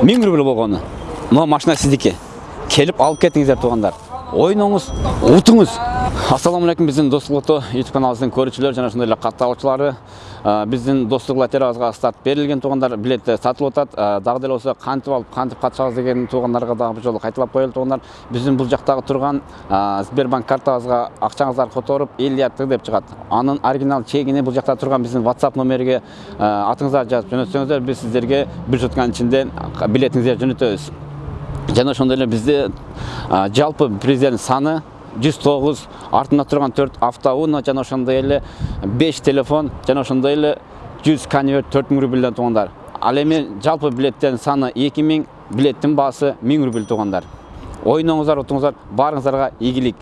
миң рубль болгону мына машина сиздики келип алып кетиңиздер туугандар утуңуз ассаламу алейкум биздин достук youtube каналыбыздын көрүүчүлөрү жана ошондой эле катталуучулары биздин достук старт берилген туугандар билеттер сатылып атат дагы деле болсо кантип алып кантип катышабыз деген туугандарга дагы бир жолу кайталап коелу туугандар биздин бул жактагы турган сбербанк картабызга акчаңыздарды которуп элүү тг деп чыгат анын оригинал чегини бул жакта турган биздин whatsapp номериге атыңыздарды жазып жөнөтсөңүздөр биз сиздерге бир сутканын ичинде билетиңиздерди жөнөтөбүз жана ошондой эле бизде жалпы приздердин саны жүз тогуз артында турган төрт автоуно жана ошондой эле беш телефон жана ошондой эле жүз конверт төрт миң рубльден туугандар ал эми жалпы билеттердин саны эки миң билеттин баасы миң рубль туугандар ойноңуздар утуңуздар баарыңыздарга ийгилик